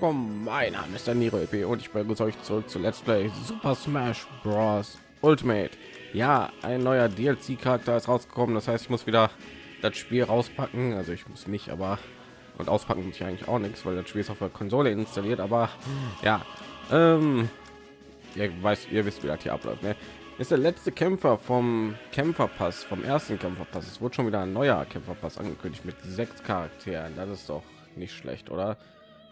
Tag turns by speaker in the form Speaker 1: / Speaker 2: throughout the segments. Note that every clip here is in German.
Speaker 1: willkommen. Mein Name ist Daniro EP und ich begrüße euch zurück zu Let's Play Super Smash Bros. Ultimate. Ja, ein neuer DLC-Charakter ist rausgekommen. Das heißt, ich muss wieder das Spiel rauspacken. Also ich muss nicht, aber und auspacken muss ich eigentlich auch nichts, weil das Spiel ist auf der Konsole installiert. Aber ja, ähm, ihr weiß, ihr wisst, wie das hier abläuft. Ne? Ist der letzte Kämpfer vom Kämpferpass, vom ersten Kämpferpass. Es wurde schon wieder ein neuer Kämpferpass angekündigt mit sechs Charakteren. Das ist doch nicht schlecht, oder?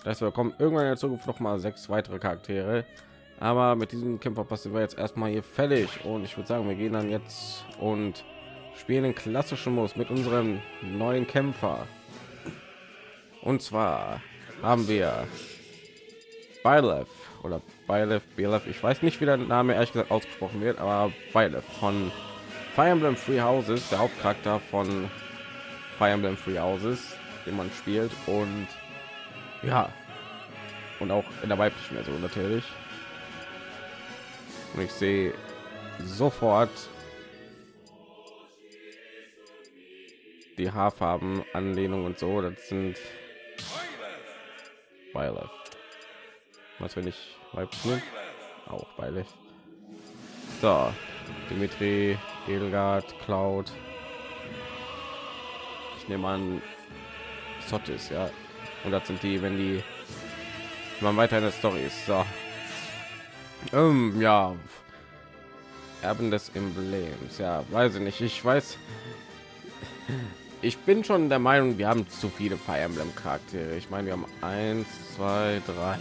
Speaker 1: Das wir kommen irgendwann in der Zukunft noch mal sechs weitere Charaktere. Aber mit diesem Kämpferpass sind wir jetzt erstmal hier fällig und ich würde sagen, wir gehen dann jetzt und spielen den klassischen Modus mit unserem neuen Kämpfer. Und zwar haben wir Bylef oder Bylef, Bylef, ich weiß nicht, wie der Name ehrlich gesagt ausgesprochen wird, aber Bylef von Fire Emblem Free Houses, der Hauptcharakter von Fire Emblem Free Houses, den man spielt und ja und auch in der weiblichen Version natürlich. Und ich sehe sofort die Haarfarben, Anlehnung und so. Das sind Violet. Was wenn ich weiblich bin? Auch weiblich. So, Dimitri, Edelgard, Cloud. Ich nehme an, Sottis, ja. Und das sind die, wenn die man weiter in der Story ist. So. Ähm, ja. Erben des Emblems. Ja, weiß ich nicht. Ich weiß. Ich bin schon der Meinung, wir haben zu viele Fire Emblem Charaktere. Ich meine, wir haben eins, zwei, drei,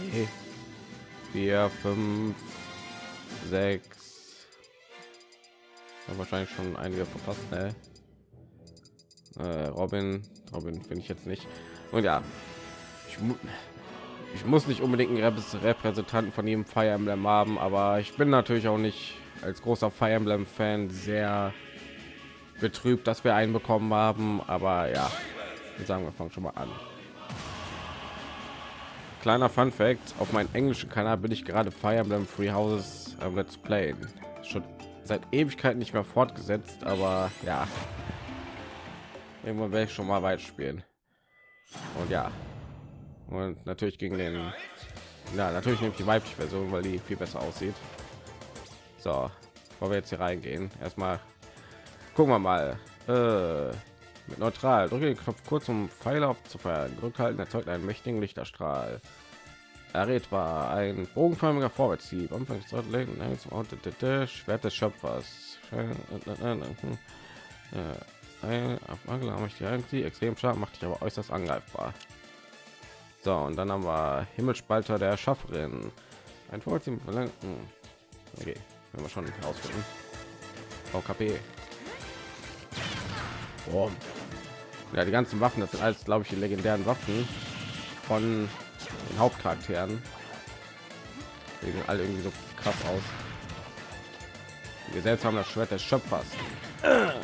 Speaker 1: vier, fünf, sechs. Ja, wahrscheinlich schon einige verpasst. Ne? Äh, Robin, Robin finde ich jetzt nicht. Und ja, ich, mu ich muss nicht unbedingt einen Repräsentanten von jedem Fire Emblem haben, aber ich bin natürlich auch nicht als großer Fire Emblem Fan sehr betrübt, dass wir einen bekommen haben. Aber ja, sagen wir fangen schon mal an. Kleiner Fun Fact: Auf meinem englischen Kanal bin ich gerade Fire Emblem Free Houses ähm, Let's Play schon seit Ewigkeit nicht mehr fortgesetzt, aber ja, irgendwann werde ich schon mal weit spielen. Und ja, und natürlich gegen den ja natürlich nehme ich die weibliche version weil die viel besser aussieht so bevor wir jetzt hier reingehen erstmal gucken wir mal äh, mit neutral drücke den knopf kurz um pfeile auf zu feiern drückhalten erzeugt einen mächtigen lichterstrahl errätbar ein bogenförmiger vorwärtsziel schwert des schöpfers die extrem stark macht dich aber äußerst angreifbar so, und dann haben wir Himmelspalter der Schafferin. Ein Vorteam verlangen. Okay, wenn wir schon ausfinden. VKP. Oh. Ja, die ganzen Waffen, das sind alles, glaube ich, die legendären Waffen von den Hauptcharakteren. Sehen alle irgendwie so krass aus. Wir selbst haben das Schwert des Schöpfers.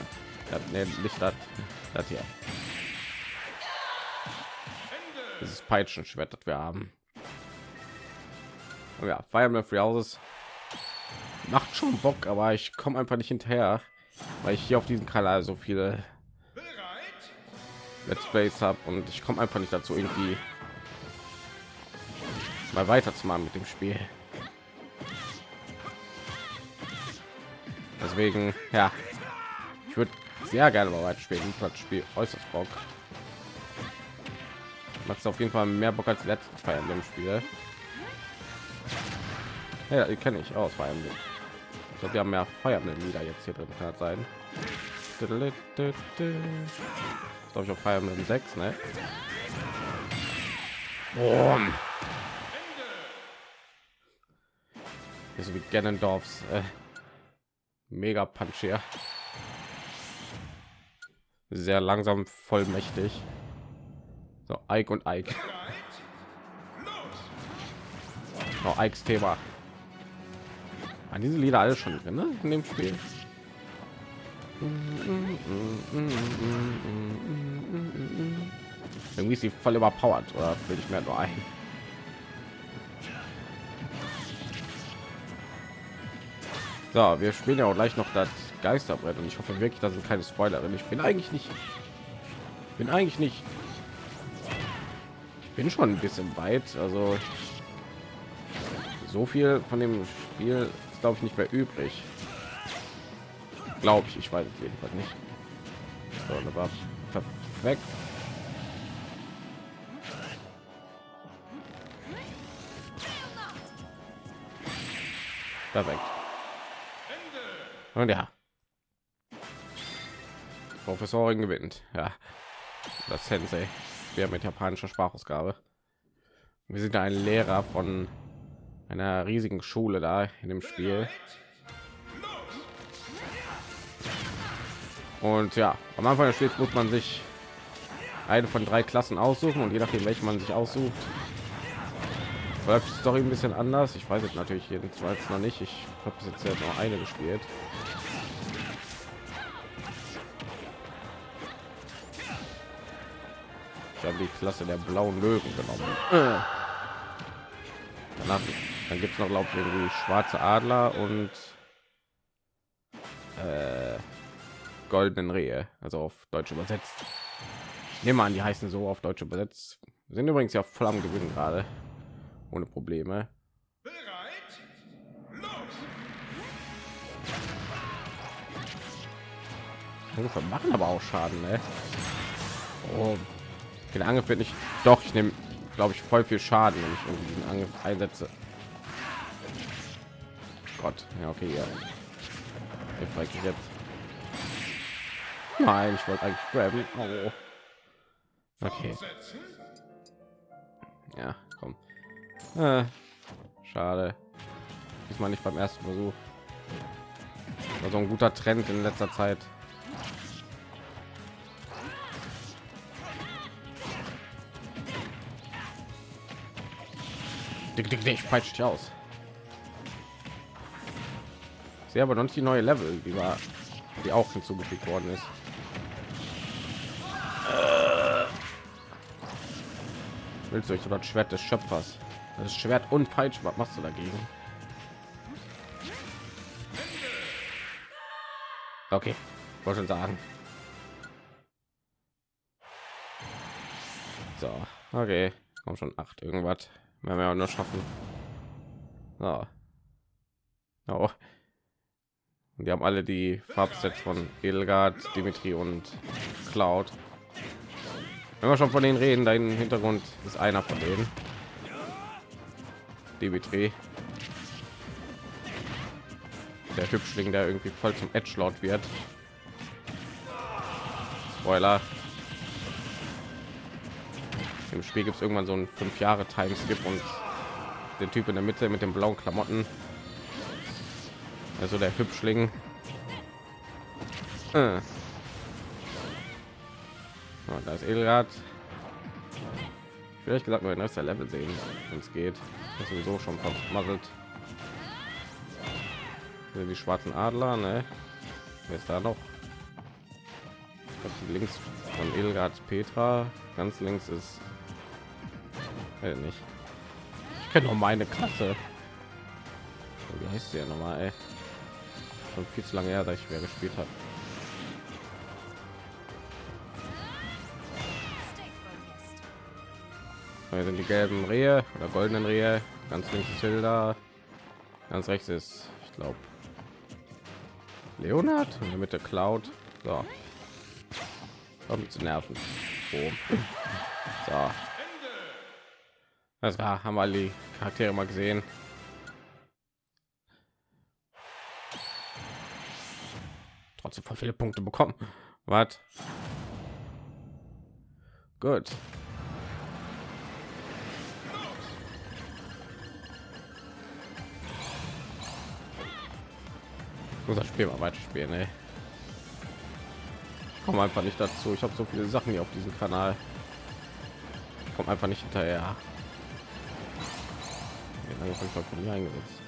Speaker 1: Ja, nee, nicht das, das hier dieses Peitschenschwert, das wir haben. Oh ja, Fire Emblem Free Houses macht schon Bock, aber ich komme einfach nicht hinterher, weil ich hier auf diesem Kanal so viele Let's Plays habe und ich komme einfach nicht dazu, irgendwie mal weiter zu machen mit dem Spiel. Deswegen, ja, ich würde sehr gerne mal weiter spielen. Das Spiel äußerst Bock macht auf jeden Fall mehr Bock als letztes Fire Emblem Spiel. Ja, die kenne ich aus Fire Emblem. Ich glaube, wir haben mehr Fire Emblem wieder jetzt hier drin kann sein. Glaube ich auf Fire Emblem 6, ne? Boom. so wie Ganondorfs äh, Mega Punch hier. Sehr langsam, vollmächtig. So, Ike und Ike. Oh, Ikes Thema. An diese Lieder alles schon drin ne? in dem Spiel. Irgendwie ist sie voll überpowered oder will ich mehr nur ein? So, wir spielen ja auch gleich noch das Geisterbrett und ich hoffe wirklich, dass es keine Spoiler. Ich bin eigentlich nicht, bin eigentlich nicht bin schon ein bisschen weit. Also so viel von dem Spiel ist glaube ich nicht mehr übrig. Glaube ich, ich weiß es jedenfalls nicht. So, war perfekt. Perfekt. Und ja. Professorin gewinnt. Ja. Das Sensei. Wir mit japanischer Sprachausgabe. Wir sind ein Lehrer von einer riesigen Schule da in dem Spiel. Und ja, am Anfang des Spiels muss man sich eine von drei Klassen aussuchen und je nachdem, welche man sich aussucht, läuft die Story ein bisschen anders. Ich weiß jetzt natürlich jedenfalls noch nicht. Ich habe jetzt ja noch eine gespielt. Ich habe die Klasse der blauen Löwen genommen. Äh. Danach, dann gibt es noch glaube ich irgendwie schwarze Adler und äh, goldenen Rehe, also auf Deutsch übersetzt. Ich nehme an, die heißen so auf Deutsch übersetzt. Wir sind übrigens ja voll am Gewinnen gerade ohne Probleme. Angriffe machen aber auch Schaden, ne? Oh, den Angriff wird nicht. Doch, ich nehme, glaube ich, voll viel Schaden, wenn ich irgendwie diesen Angriff einsetze. Gott, ja, okay, ja. Ich jetzt. Nein, ich wollte eigentlich grabben. Oh. Okay. Ja, komm. Äh, schade. Diesmal nicht beim ersten Versuch. War so ein guter Trend in letzter Zeit. Dick, peitscht dich aus. Sehr aber noch nicht die neue Level, die war, die auch hinzugefügt worden ist. Willst du euch das Schwert des Schöpfers? Das Schwert und Peitsche, was machst du dagegen? Okay, wollte schon sagen. So, okay, kommt schon acht irgendwas. Werden wir nur schaffen. So. Oh. Und die haben alle die Farbsets von Edelgard, Dimitri und Cloud. Wenn wir schon von denen reden, da im Hintergrund ist einer von denen. Dimitri. Der Hübschling, der irgendwie voll zum Edge laut wird. Spoiler. Im Spiel gibt es irgendwann so ein fünf Jahre Timeskip und der Typ in der Mitte mit den blauen Klamotten. Also der Hübschling. Äh. Da ist Elrad. Vielleicht gesagt, ein neuester Level sehen, wenn es geht. Das sowieso schon vermasselt. Die schwarzen Adler, ne? Wer ist da noch? links von Ilgard Petra, ganz links ist äh, nicht. Ich kenne noch meine Klasse. Wie heißt sie ja nochmal? Ey? Schon viel zu lange her, dass ich wer gespielt habe. Sind die gelben Rehe oder goldenen Rehe. Ganz links ist Hilda. Ganz rechts ist, ich glaube, Leonard und in der Mitte Cloud. So. Um zu nerven. Oh. So. Das war, haben die Charaktere mal gesehen. Trotzdem voll viele Punkte bekommen. Was? Gut. muss das Spiel mal weiter spielen, ey. Ich komme einfach nicht dazu. Ich habe so viele Sachen hier auf diesem Kanal. Ich komme einfach nicht hinterher. Wie lange habe von mir eingesetzt?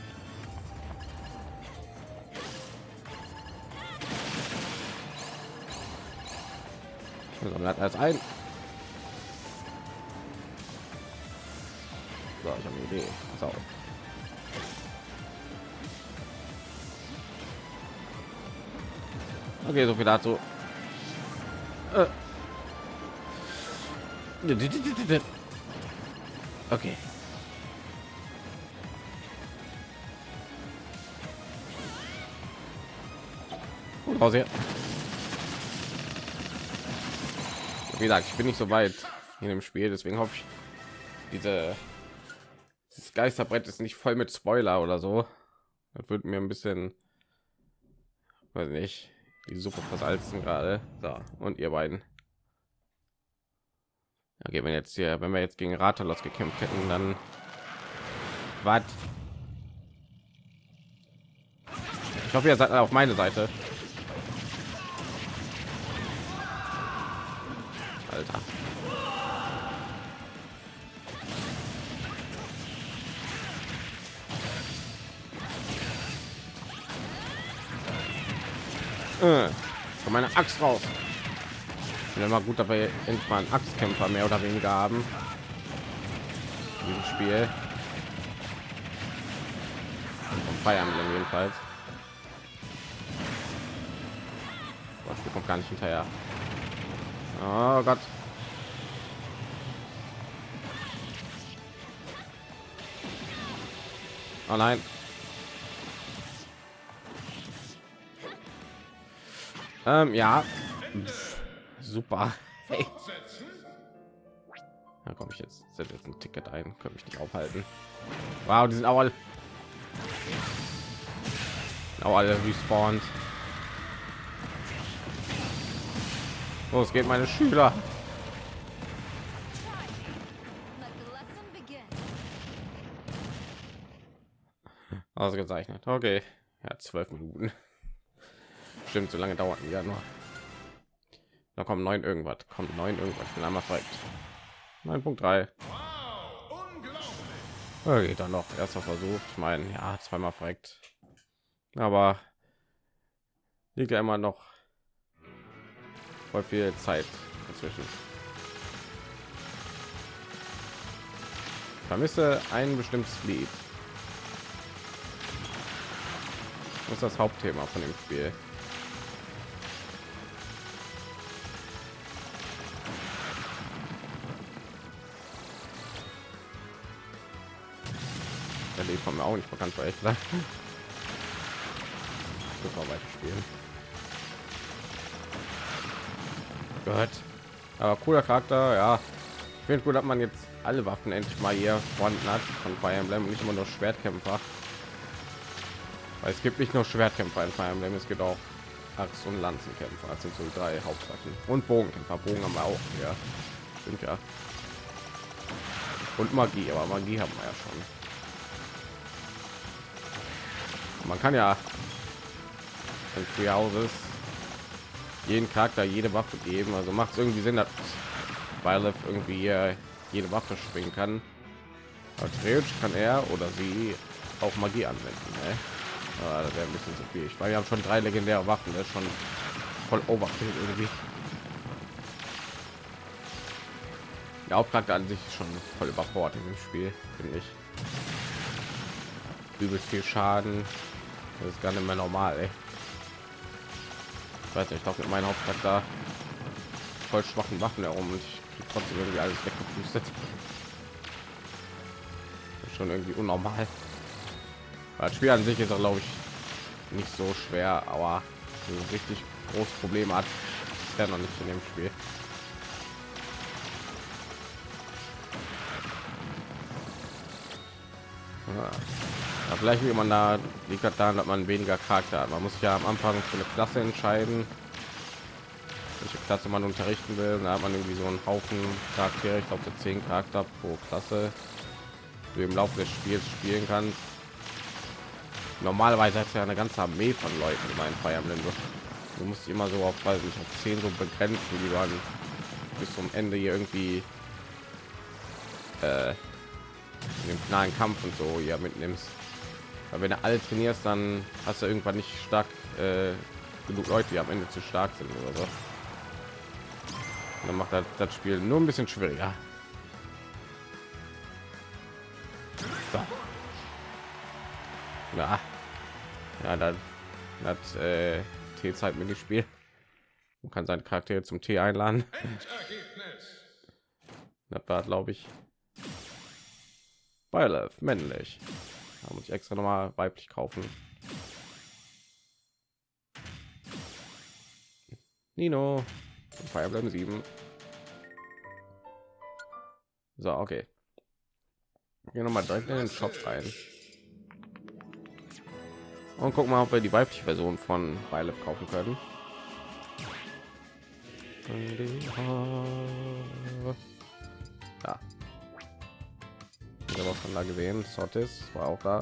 Speaker 1: Also, als ein. So, ich habe eine Idee. Pass. Okay, so viel dazu. Äh. Okay. Raus hier. Wie gesagt, ich bin nicht so weit in dem Spiel, deswegen hoffe ich, diese das Geisterbrett ist nicht voll mit Spoiler oder so. Das wird mir ein bisschen, weiß nicht, die Suppe versalzen gerade. So, und ihr beiden. Okay, wenn jetzt hier, wenn wir jetzt gegen Ratalos gekämpft hätten, dann was? Ich hoffe, ihr seid auf meine Seite. Alter. Äh, von meiner Axt raus. Bin immer gut dabei, endlich mal Axtkämpfer mehr oder weniger haben. Diesem Spiel. Und Emblem jedenfalls. Das Spiel kommt gar nicht hinterher. Oh Gott. Oh nein. Ähm, ja. Pff, super. Hey. Da komme ich jetzt, setze jetzt ein Ticket ein, können mich nicht aufhalten. Wow, die sind auch alle, auch alle respawned. Los geht meine Schüler. Ausgezeichnet. Okay. Ja, zwölf Minuten. Stimmt, so lange dauert ja nur. Da kommen neun irgendwas. Kommt neun irgendwas. Ich bin einmal fragt. 9.3. Okay, dann noch erster Versuch. Ich meine, ja, zweimal fragt. Aber liegt ja immer noch voll viel Zeit dazwischen. Vermisse ein bestimmtes Lied. Das ist das Hauptthema von dem Spiel. Der Lied kommt mir auch nicht bekannt, weil ich gesagt. Super weiter spielen. Gott. Aber cooler Charakter, ja. Ich finde gut, dass man jetzt alle Waffen endlich mal hier vorhanden hat von Emblem und nicht immer nur Schwertkämpfer. Weil es gibt nicht nur Schwertkämpfer in Fire Emblem, es gibt auch Axt- und Lanzenkämpfer. Das sind so drei Hauptsachen. Und Bogenkämpfer. Bogen haben wir auch. Ja, sind ja. Und Magie, aber Magie haben wir ja schon. Man kann ja in Free Houses jeden Charakter jede Waffe geben. Also macht es irgendwie Sinn, dass Violet irgendwie jede Waffe springen kann. Aber theoretisch kann er oder sie auch Magie anwenden. Ne? Aber das wäre ein bisschen zu viel. Ich meine, wir haben schon drei legendäre Waffen. Das ist schon voll overkill irgendwie. Der Hauptcharakter an sich ist schon voll überfordert dem Spiel, finde ich. Übelst viel Schaden. Das ist gar nicht mehr normal, ey weiß nicht, ich glaube mit meinem Hauptcharakter voll schwachen Waffen herum und ich trotzdem irgendwie alles weggepustet. Schon irgendwie unnormal. Das Spiel an sich ist auch, glaube ich, nicht so schwer, aber ein richtig großes Problem hat, ist ja noch nicht in dem Spiel. Ja, vielleicht wie man da liegt daran, dass man weniger Charakter hat. Man muss ja am Anfang für eine Klasse entscheiden, welche Klasse man unterrichten will. Da hat man irgendwie so einen Haufen Charaktere, ich glaube so zehn Charakter pro Klasse, du im Laufe des Spiels spielen kannst. Normalerweise hat ja eine ganze Armee von Leuten in meinen Fire Emblem. Du musst immer so auf, weiß nicht, auf zehn so begrenzen, die waren bis zum Ende hier irgendwie äh, in dem finalen Kampf und so ja mitnimmst. Aber wenn du alle trainierst, dann hast du irgendwann nicht stark äh, genug Leute, die am Ende zu stark sind oder so. Dann macht das, das Spiel nur ein bisschen schwieriger. So. Ja, ja, dann hat äh, T-Zeit mitgespielt. Man kann seinen Charakter zum Tee einladen. Das war, glaube ich. Byleth, männlich. Da muss ich extra noch mal weiblich kaufen. Nino, Fire Emblem 7. So, okay. Gehen noch mal direkt in den Shop rein. Und gucken mal, ob wir die weibliche Version von Byleth kaufen können. Ich habe auch schon da gesehen. Sotis war auch da.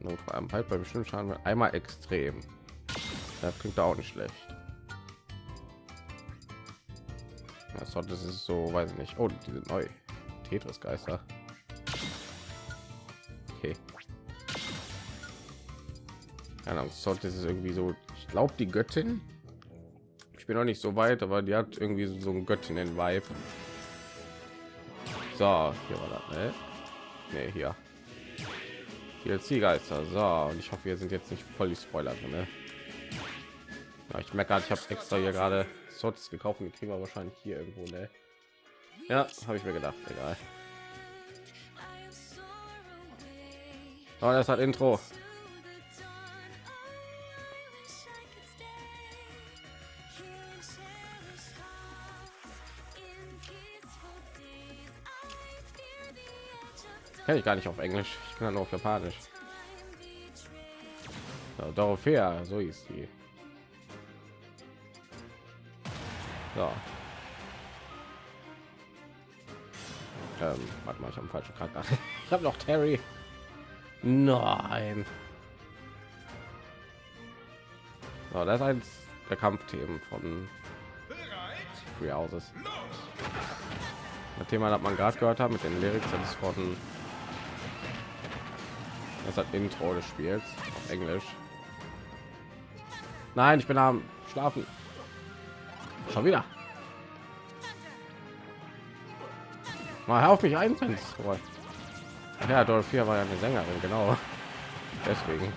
Speaker 1: Not vor allem bei bestimmten Schaden einmal extrem. Das klingt auch nicht schlecht. Ja, Sotis ist so, weiß ich nicht. Oh, die sind neu. Tetris Geister. Okay. Keine Ahnung, Sotis ist irgendwie so ich glaube die Göttin. Ich bin noch nicht so weit, aber die hat irgendwie so ein Göttin in Vibe. So, hier war das, ne? Nee, hier. Hier Zielgeister. So, und ich hoffe, wir sind jetzt nicht voll die Spoiler drin, ne? Ja, ich merke gerade, ich habe extra hier gerade Sorts gekauft und die kriegen wir wahrscheinlich hier irgendwo, ne? Ja, habe ich mir gedacht, egal. Aber das hat Intro. Kann ich gar nicht auf Englisch. Ich kann nur auf Japanisch. Ja, Dorothea, so ist die. So. Ähm, warte mal, ich habe falschen Charakter. ich habe noch Terry. Nein. So, das ist eins der Kampfthemen von Free Houses. Das Thema hat man gerade gehört haben mit den Lyrics, das ist von das hat Intro des Spiels auf Englisch. Nein, ich bin am Schlafen. Schon wieder. Mal auf mich ein. Ja, Dorothea war ja eine Sängerin, genau. Deswegen.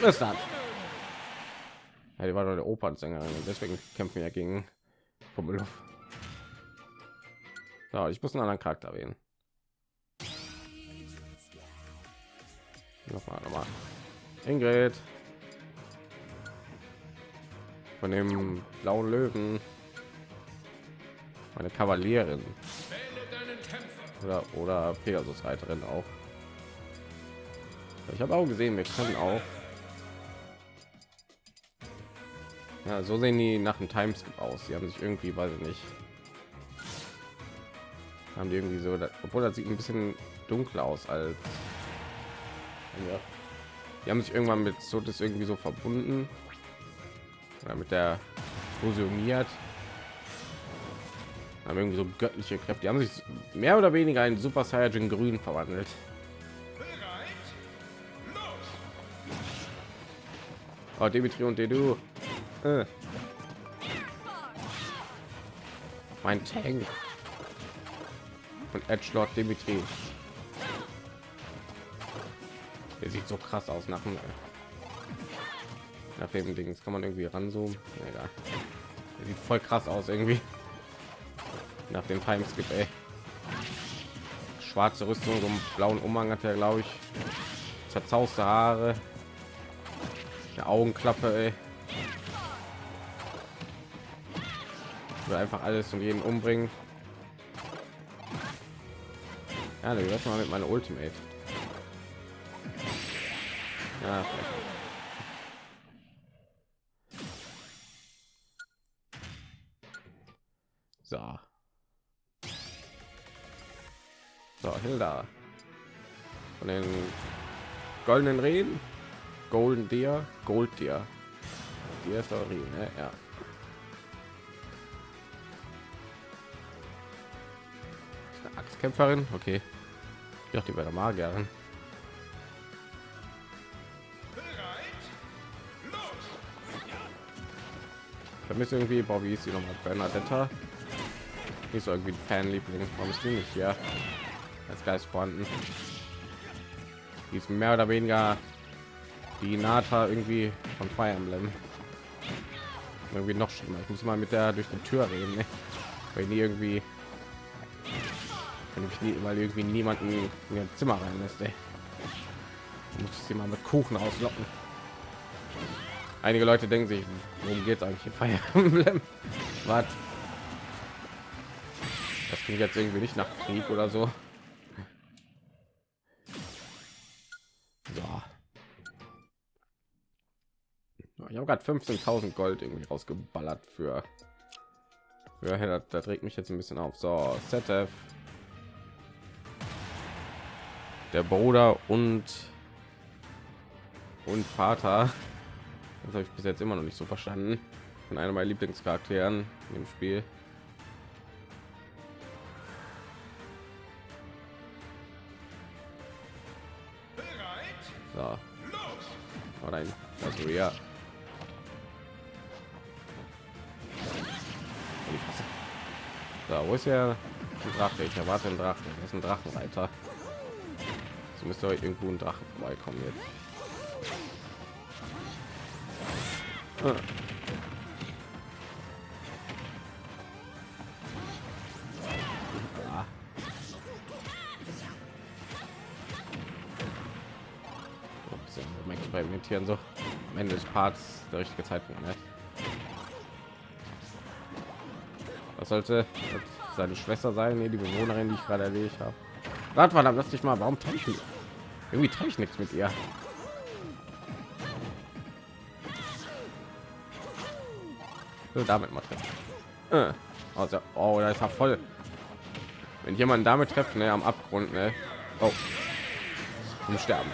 Speaker 1: Was ist das? Ja, die war doch eine Opernsängerin, deswegen kämpfen wir gegen Pummeluff. Ja, ich muss einen anderen Charakter wählen. Nochmal, nochmal. Ingrid. Von dem blauen Löwen. Meine Kavalierin. Oder, oder Pegasus Reiterin auch. Ich habe auch gesehen, wir können auch. Ja, so sehen die nach dem Timeskip aus. Sie haben sich irgendwie, weiß ich nicht, haben die irgendwie so obwohl das sieht ein bisschen dunkler aus als ja. die haben sich irgendwann mit so das irgendwie so verbunden. Oder mit der fusioniert. Haben irgendwie so göttliche Kräfte. Die haben sich mehr oder weniger ein super Saiyan grün verwandelt. Oh, Dimitri und Dedu. Äh. mein Tank von Edge Lord Dimitri. Der sieht so krass aus nach dem nach dem Dings kann man irgendwie ranzoomen. Egal. Der sieht voll krass aus irgendwie. Nach dem Timeskip, ey. Schwarze Rüstung, so einen blauen Umhang hat er, glaube ich. Zerzauste Haare. Der Augenklappe, ey. Einfach alles und jeden umbringen. Ja, du wirst mal mit meiner Ultimate. Ja, so. So, Hilda. Von den goldenen Reden. Golden Deer, Gold Deer. Die ist doch ne? Ja. Axtkämpferin, okay. Ja, die bei der Magierin. Vermisse irgendwie, boah, wie ist sie nochmal? Bernadetta. So irgendwie ein Fanliebling. Warum ist die nicht hier? Als Geist vorhanden. Die ist mehr oder weniger die Nata irgendwie von Fire Emblem. irgendwie noch schlimmer. Ich muss mal mit der durch die Tür reden, ne? weil die irgendwie, wenn ich nie, weil irgendwie niemanden in ihr Zimmer rein lässt. Muss ich sie mal mit Kuchen auslocken. Einige Leute denken sich, worum geht es eigentlich in Fire Emblem? Was? Das klingt jetzt irgendwie nicht nach Krieg oder so. So. Ich habe gerade 15.000 Gold irgendwie rausgeballert für. Ja, das, das mich jetzt ein bisschen auf. So, ZF. Der Bruder und und Vater. Das habe ich bis jetzt immer noch nicht so verstanden. Von einer meiner Lieblingscharakteren im Spiel. So. Oh nein, das ja. So, wo ist ein Drache? Ich erwarte einen Drachen. Das ist ein Drachenreiter. So müsste euch irgendwo ein Drachen vorbeikommen jetzt. Ah. Experimentieren so am Ende des Parts der richtige Zeitpunkt ne? was sollte seine Schwester sein nee, die Bewohnerin die ich gerade erledigt habe Warte mal, lass dich mal warum ich irgendwie treffe ich nichts mit ihr will damit mal treffen. Äh. Also, oh, da ist er voll. Wenn jemand damit trifft, ne, am Abgrund, ne? Oh. Zum Sterben.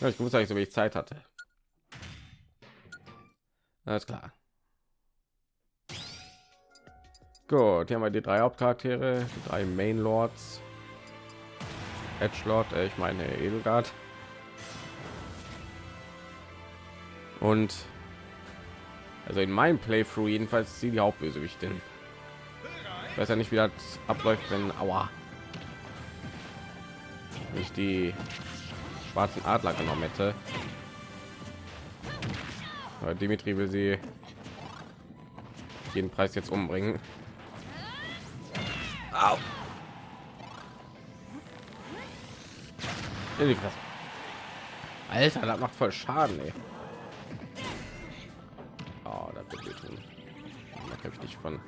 Speaker 1: Ja, ich muss eigentlich so ich Zeit hatte. Alles klar. Gut, hier haben wir die drei Hauptcharaktere, die drei Main Lords. Edge Lord, äh, ich meine Edelgard. Und also in meinem Playthrough jedenfalls sie die Hauptbösewichtin. Ich weiß ja nicht, wie das abläuft, wenn Aua ich die schwarzen Adler genommen hätte. Aber Dimitri will sie jeden Preis jetzt umbringen. Au. Alter, das macht voll Schaden, ey. habe ich nicht von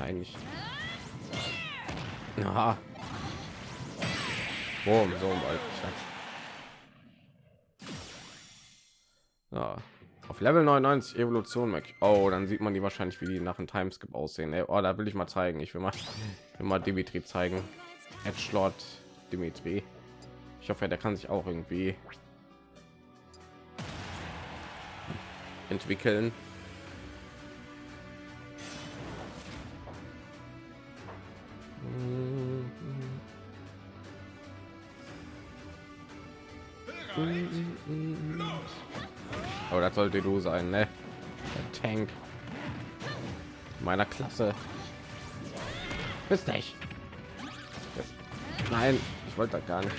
Speaker 1: eigentlich ja Boom, so ja. Level 99 evolution Mac. oh dann sieht man die wahrscheinlich wie die nach dem timeskip aussehen. Ey, oh, da will ich mal zeigen. Ich will mal immer dimitri zeigen. Edgelord dimitri. Ich hoffe der kann sich auch irgendwie entwickeln sollte du sein, ne? Der Tank meiner Klasse. Bist nicht. Nein, ich wollte gar nicht.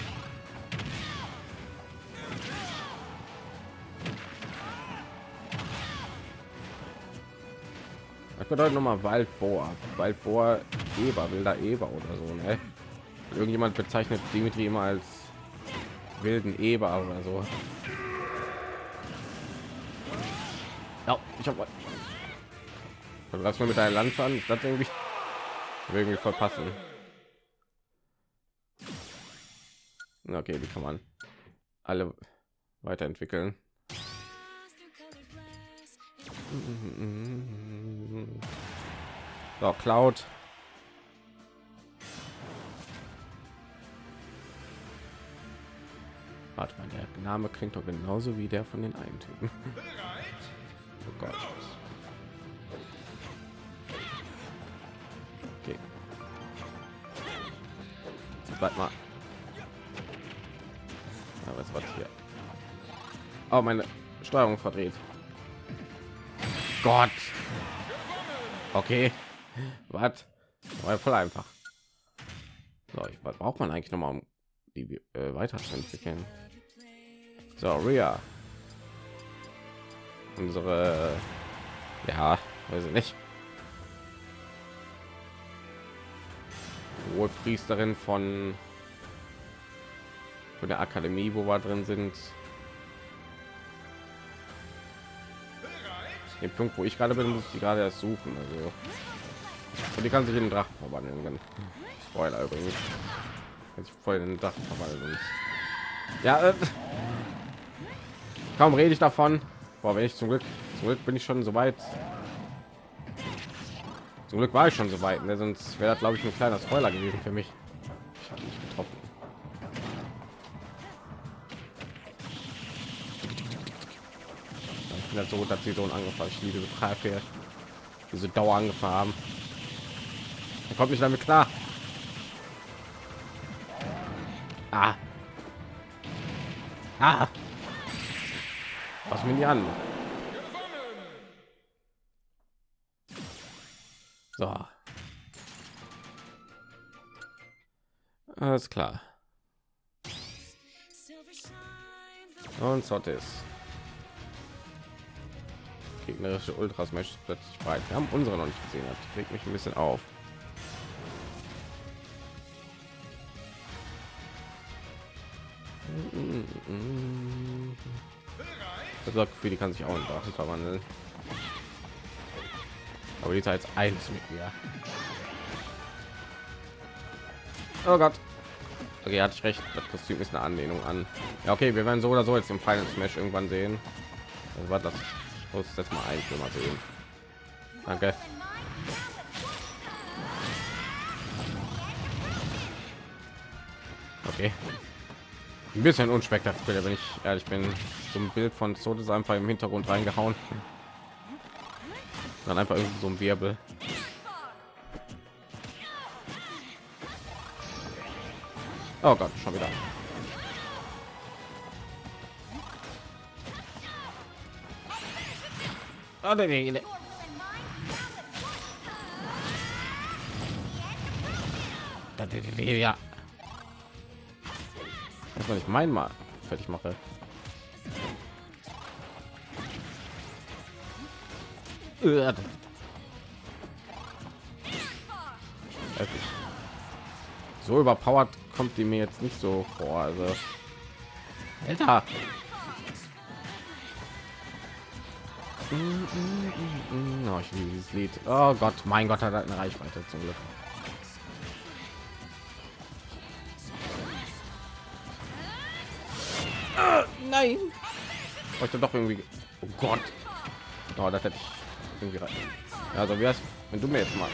Speaker 1: Das bedeutet noch mal Waldbohr. Waldbohr Eber, wilder Eber oder so, ne? Irgendjemand bezeichnet Dimitri immer als wilden Eber oder so. Ja, ich habe was mir mit deiner Lanze an, das irgendwie irgendwie verpassen. Okay, die kann man alle weiterentwickeln. So, Cloud Warte mal, der Name klingt doch genauso wie der von den einen Typen. Gott. Okay. Warte mal. Ja, was war hier? Oh, meine Steuerung verdreht. Gott. Okay. Was? War voll einfach. So, ich, was braucht man eigentlich noch mal, um die äh, weiterzuentwickeln? So, Ria. Unsere ja weiß ich nicht. Hohe priesterin von von der akademie wo wir drin sind. Den punkt wo ich gerade bin muss ich gerade erst suchen also. Und die kann sich in den drachen verwandeln spoiler übrigens. Jetzt voll in den drachen verwandeln. Ja äh, kaum rede ich davon Boah, wenn ich zum Glück, zum Glück bin ich schon so weit. Zum Glück war ich schon so weit, ne? sonst wäre glaube ich ein kleiner Spoiler gewesen für mich. Ich habe nicht getroffen. Ich bin halt so, dass sie so angefangen. Ich liebe Pfeife, diese Dauer angefangen haben. Er kommt nicht damit klar. Ah. Ah. Was mir die an? So. Alles klar. Und Sottis. Gegnerische Ultras möchte plötzlich breit. Wir haben unsere noch nicht gesehen. Das regt mich ein bisschen auf. Für die kann sich auch in Drachen verwandeln. Aber die Zeit eins mit mir. Oh Gott. Okay, hatte ich recht. Das Kostüm ist eine Anlehnung an. Ja, okay, wir werden so oder so jetzt im Final Smash irgendwann sehen. Also war das muss jetzt mal ein mal sehen. Danke. Okay ein bisschen unspektakulär wenn ich ehrlich bin. Zum bild von ist einfach im hintergrund reingehauen. Dann einfach so ein wirbel. Oh gott schon wieder. Oh, nee, nee, nee. Ja was ich mein mal fertig mache so überpowered kommt die mir jetzt nicht so vor also Alter. Oh, ich liebe dieses Lied. Oh Gott, mein Gott, hat eine Reichweite zum Glück. Nein heute doch irgendwie oh gott oh, das hätte ich irgendwie rein. also wie heißt wenn du mir jetzt mal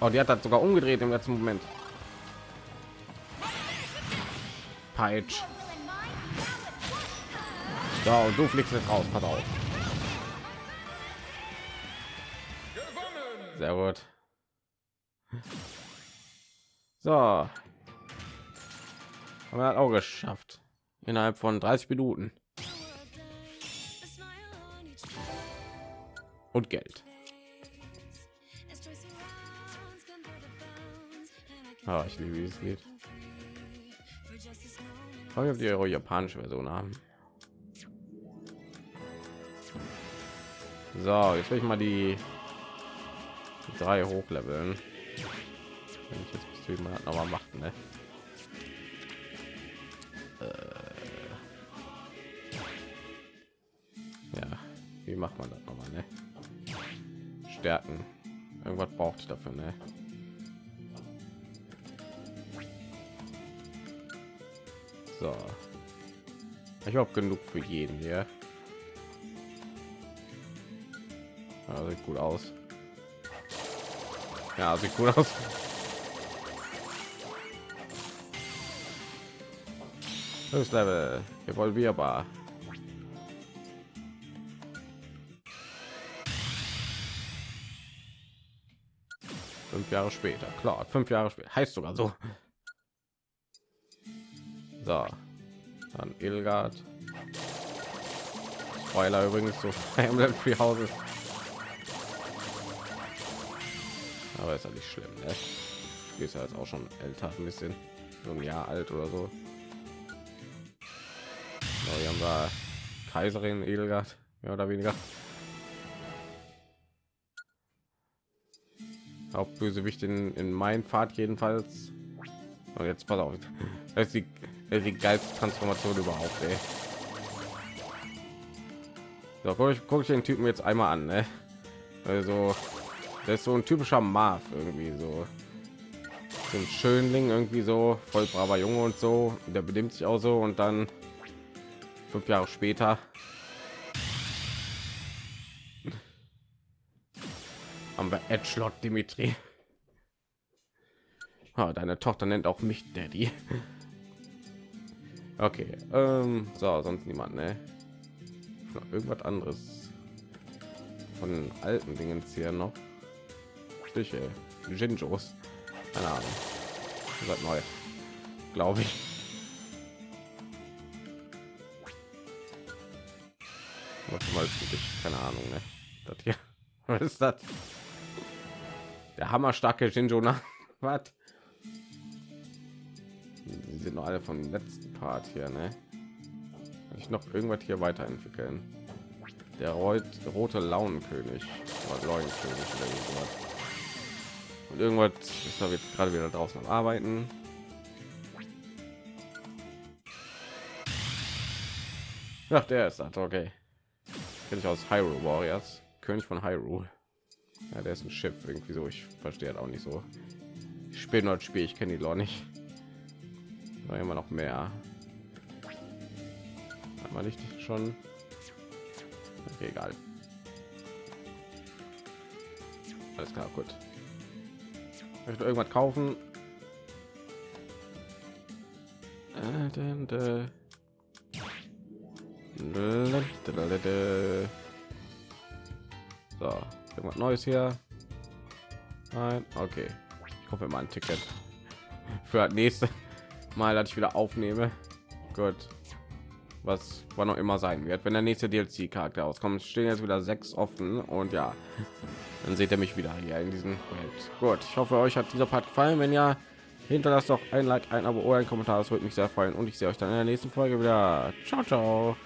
Speaker 1: oh, die hat das sogar umgedreht im letzten moment Peitsch. So, und du fliegst jetzt raus, pass auf. Sehr gut. So. Haben wir auch geschafft innerhalb von 30 Minuten. Und Geld. Ah, ich liebe dieses Lied. Aber ob die eure japanische Version haben. So, jetzt will ich mal die drei hochleveln. Wenn ich jetzt bis mal noch mal machen, ne? wie macht man das nochmal ne? Stärken. Irgendwas braucht dafür ne? so. Ich habe genug für jeden hier. Ja, sieht gut aus. Ja sieht gut aus. Das level. Evolvierbar Jahre später. Klar, fünf Jahre später heißt sogar so. So, dann Ilgard. Spoiler übrigens so Emblem Free Houses. Aber ist ja nicht schlimm, ne? Ist ja jetzt auch schon älter, ein bisschen so ein Jahr alt oder so. so hier haben wir Kaiserin Edelgard, mehr oder weniger. Hauptbösewicht in, in mein Pfad jedenfalls. Und jetzt pass auf, das ist die, das ist die geilste Transformation überhaupt. Ey. So, guck ich, guck ich den Typen jetzt einmal an. Ne? Also, das ist so ein typischer Marv irgendwie so. so ein Schönling irgendwie so, voll braver Junge und so. Der benimmt sich auch so und dann fünf Jahre später haben wir Edgelord Dimitri. Ah, deine Tochter nennt auch mich Daddy. Okay, ähm, so sonst niemand, ne? Irgendwas anderes von den alten Dingen hier noch. Stiche, Jinjos, keine Ahnung, seit neu, glaube ich. Was mal keine Ahnung, ne? Das hier, was ist das? Der hammerstarke nach was? Die sind noch alle vom letzten Part hier, ne? Kann ich noch irgendwas hier weiterentwickeln? Der rote Launenkönig oder. Und irgendwas ist da jetzt gerade wieder draußen am Arbeiten. Ach, der ist das, okay. Kenne ich aus Hyrule Warriors, König von Hyrule. Ja, der ist ein Schiff irgendwie so. Ich verstehe auch nicht so. Ich spiele nur Spiel, ich kenne die Lore nicht. War immer noch mehr. Einmal nicht schon. Okay, egal. Alles klar, gut. Möchte irgendwas kaufen? Äh, so, irgendwas Neues hier. Nein, okay. Ich hoffe mal ein Ticket für das nächste Mal, dass ich wieder aufnehme. Gut. Was war noch immer sein wird, wenn der nächste DLC-Charakter auskommt, stehen jetzt wieder sechs offen und ja, dann seht ihr mich wieder hier in diesem Projekt. Gut, ich hoffe, euch hat dieser Part gefallen. Wenn ja, hinterlasst doch ein Like, ein Abo oder ein Kommentar. Das würde mich sehr freuen und ich sehe euch dann in der nächsten Folge wieder. Ciao, ciao.